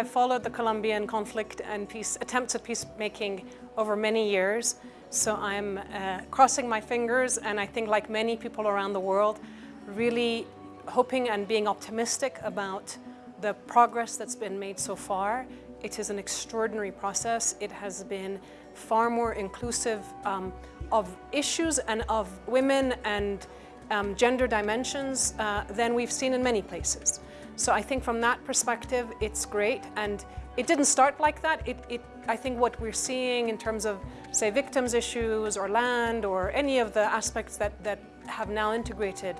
I've followed the Colombian conflict and peace attempts at peacemaking over many years. So I'm uh, crossing my fingers and I think like many people around the world, really hoping and being optimistic about the progress that's been made so far. It is an extraordinary process. It has been far more inclusive um, of issues and of women and um, gender dimensions uh, than we've seen in many places. So I think from that perspective, it's great. And it didn't start like that. It, it, I think what we're seeing in terms of, say, victims issues or land or any of the aspects that, that have now integrated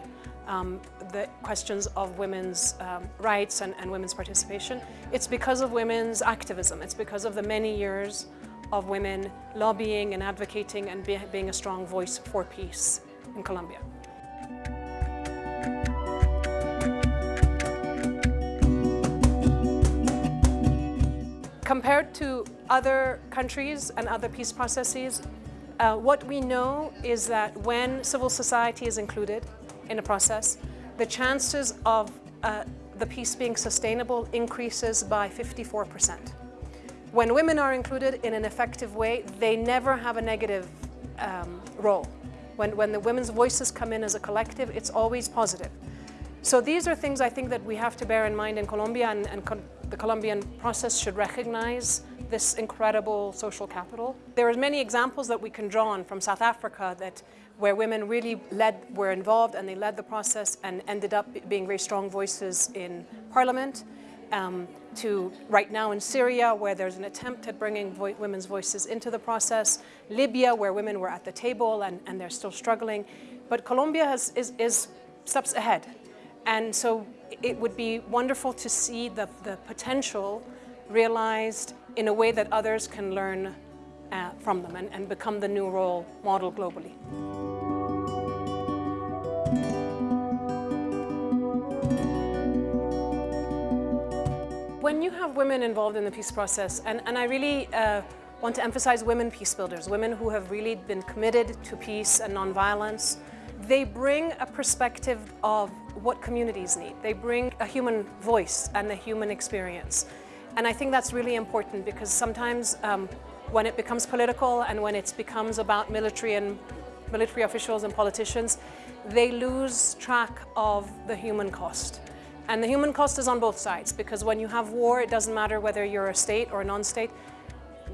um, the questions of women's um, rights and, and women's participation, it's because of women's activism. It's because of the many years of women lobbying and advocating and be, being a strong voice for peace in Colombia. Compared to other countries and other peace processes, uh, what we know is that when civil society is included in a process, the chances of uh, the peace being sustainable increases by 54%. When women are included in an effective way, they never have a negative um, role. When, when the women's voices come in as a collective, it's always positive. So these are things I think that we have to bear in mind in Colombia and, and the Colombian process should recognize this incredible social capital. There are many examples that we can draw on from South Africa that where women really led, were involved and they led the process and ended up being very strong voices in parliament. Um, to right now in Syria, where there's an attempt at bringing vo women's voices into the process, Libya, where women were at the table and, and they're still struggling. But Colombia has, is, is steps ahead. And so it would be wonderful to see the, the potential realized in a way that others can learn uh, from them and, and become the new role model globally. When you have women involved in the peace process, and, and I really uh, want to emphasize women peace builders, women who have really been committed to peace and nonviolence, they bring a perspective of what communities need. They bring a human voice and a human experience. And I think that's really important because sometimes um, when it becomes political and when it becomes about military and military officials and politicians, they lose track of the human cost. And the human cost is on both sides because when you have war, it doesn't matter whether you're a state or a non-state.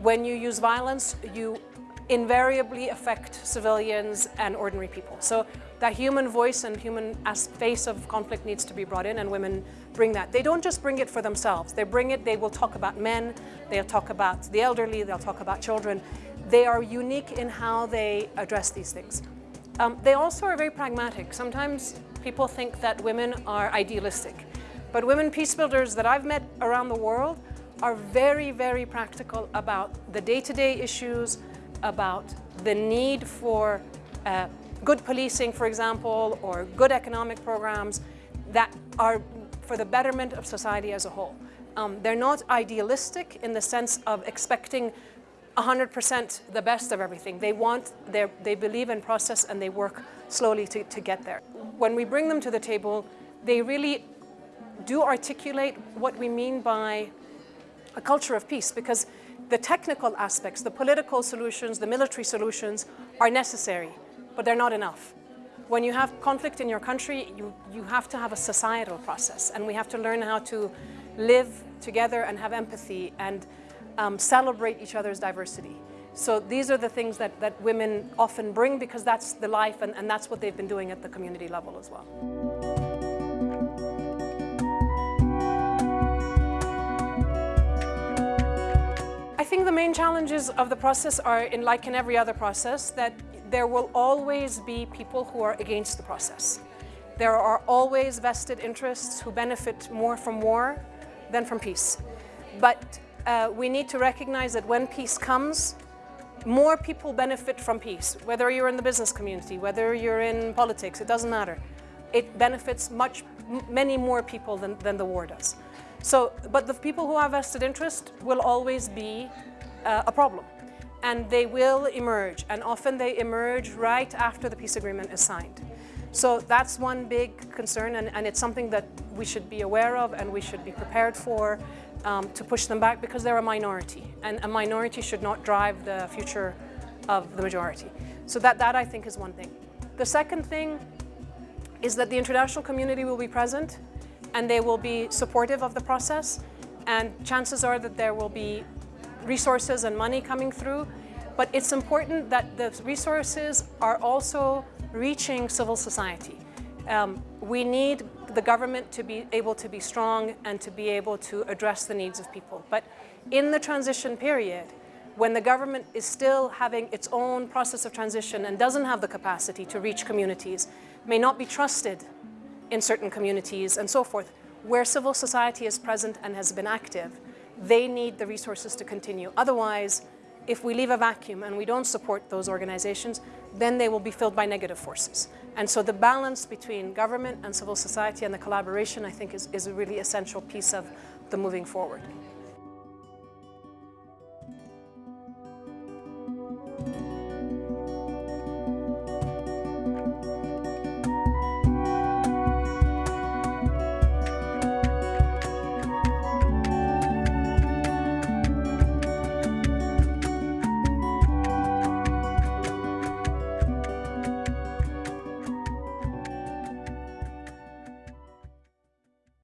When you use violence, you invariably affect civilians and ordinary people. So that human voice and human face of conflict needs to be brought in and women bring that. They don't just bring it for themselves. They bring it, they will talk about men, they'll talk about the elderly, they'll talk about children. They are unique in how they address these things. Um, they also are very pragmatic. Sometimes people think that women are idealistic, but women peace builders that I've met around the world are very, very practical about the day-to-day -day issues, about the need for uh, good policing, for example, or good economic programs that are for the betterment of society as a whole. Um, they're not idealistic in the sense of expecting 100% the best of everything. They want, they believe in process and they work slowly to, to get there. When we bring them to the table, they really do articulate what we mean by a culture of peace because the technical aspects, the political solutions, the military solutions are necessary but they're not enough. When you have conflict in your country, you, you have to have a societal process and we have to learn how to live together and have empathy and um, celebrate each other's diversity. So these are the things that, that women often bring because that's the life and, and that's what they've been doing at the community level as well. Think the main challenges of the process are, in like in every other process, that there will always be people who are against the process. There are always vested interests who benefit more from war than from peace. But uh, we need to recognize that when peace comes, more people benefit from peace, whether you're in the business community, whether you're in politics, it doesn't matter. It benefits much, many more people than, than the war does. So, but the people who have vested interest will always be uh, a problem and they will emerge and often they emerge right after the peace agreement is signed. So that's one big concern and, and it's something that we should be aware of and we should be prepared for um, to push them back because they're a minority, and a minority should not drive the future of the majority. So that, that I think is one thing. The second thing is that the international community will be present and they will be supportive of the process and chances are that there will be resources and money coming through but it's important that the resources are also reaching civil society. Um, we need the government to be able to be strong and to be able to address the needs of people. But in the transition period, when the government is still having its own process of transition and doesn't have the capacity to reach communities, may not be trusted in certain communities and so forth, where civil society is present and has been active, they need the resources to continue. Otherwise, if we leave a vacuum and we don't support those organizations, then they will be filled by negative forces. And so the balance between government and civil society and the collaboration, I think, is, is a really essential piece of the moving forward.